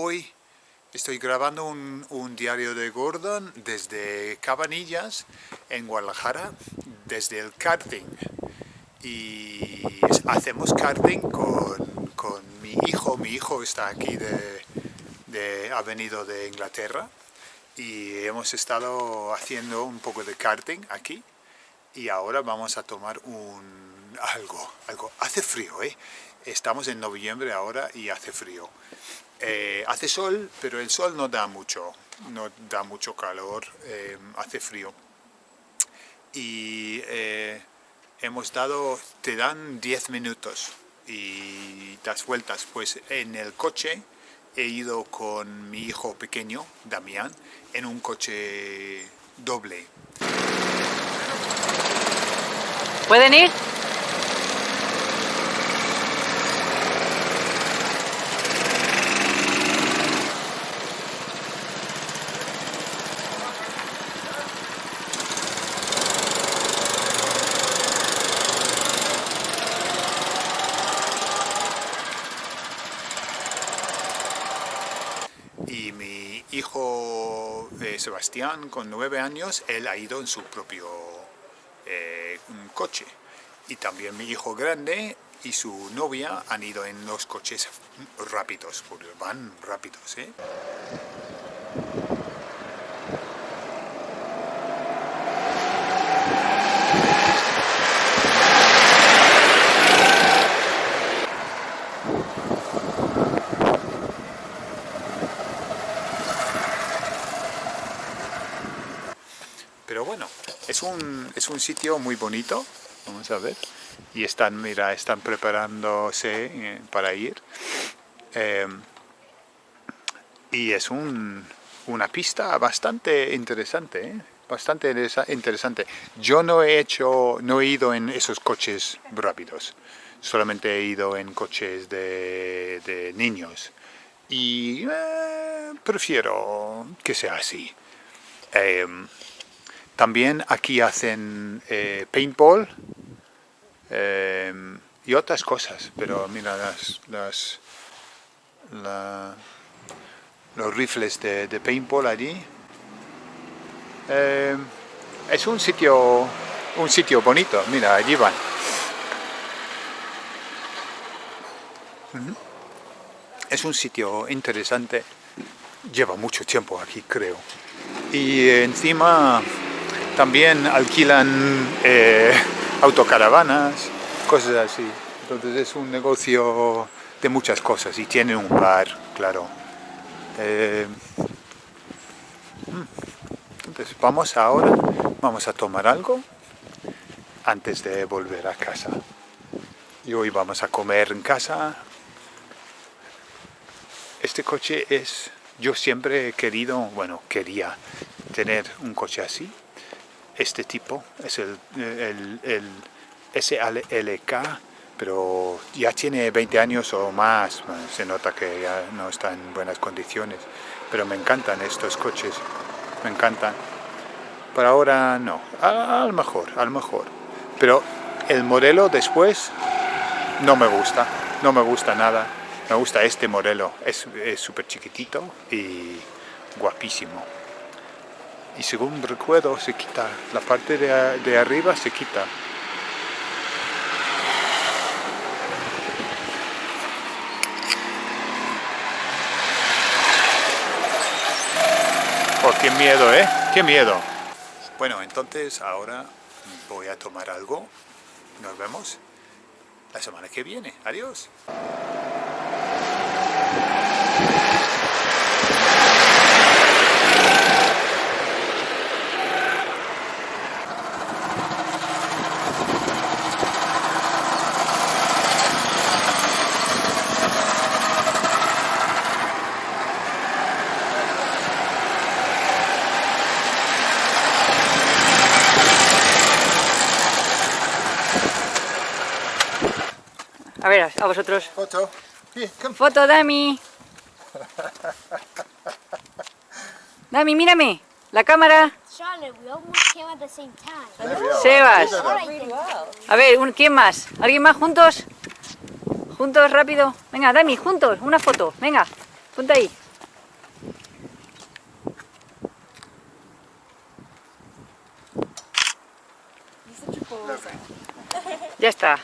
hoy estoy grabando un, diario de Gordon desde Cabanillas, en Guadalajara, desde el karting. Y hacemos karting con, mi hijo, mi hijo está aquí, de, ha venido de Inglaterra y hemos estado haciendo un poco de karting aquí y ahora vamos a tomar un algo, algo. Hace frío, ¿eh? Estamos en noviembre ahora y hace frío. Eh, hace sol, pero el sol no da mucho, no da mucho calor, eh, hace frío. Y eh, hemos dado, te dan 10 minutos y das vueltas. Pues en el coche he ido con mi hijo pequeño, Damián, en un coche doble. ¿Pueden ir? y mi hijo Sebastián, con nueve años, él ha ido en su propio eh, coche. Y también mi hijo grande y su novia han ido en los coches rápidos, porque van rápidos. ¿eh? Pero bueno, es un, es un sitio muy bonito, vamos a ver. Y están, mira, están preparándose eh, para ir. Em, y es un, una pista bastante interesante, ¿eh? bastante interesante. Yo no he hecho, no he ido en esos coches rápidos, solamente he ido en coches de, niños. Y eh, prefiero que sea así. Em, también aquí hacen eh, paintball eh, y otras cosas, pero mira las, los rifles de, paintball allí. Eh, es un sitio, un sitio bonito, mira, allí van. Es un sitio interesante, lleva mucho tiempo aquí creo. Y encima también alquilan eh, autocaravanas, cosas así. Entonces es un negocio de muchas cosas y tiene un bar, claro. Eh, mm. entonces vamos ahora, vamos a tomar algo antes de volver a casa. Y hoy vamos a comer en casa. Este coche es, yo siempre he querido, bueno, quería tener un coche así este tipo, es el, el, SLK, pero ya tiene 20 años o más, se nota que ya no está en buenas condiciones, pero me encantan estos coches, me encantan. Por ahora no, a, lo mejor, a lo mejor, pero el modelo después no me gusta, no me gusta nada, me gusta este modelo, es súper chiquitito y guapísimo y según recuerdo se quita, la parte de, arriba se quita. Oh, qué miedo, ¿eh? ¡Qué miedo! Bueno, entonces ahora voy a tomar algo. Nos vemos la semana que viene. Adiós. A ver, a vosotros. Foto. Foto, Dami. Dami, mírame. La cámara. Sebas. A ver, ¿quién más? ¿Alguien más juntos? Juntos, rápido. Venga, Dami, juntos. Una foto. Venga, ponte ahí. Ya está.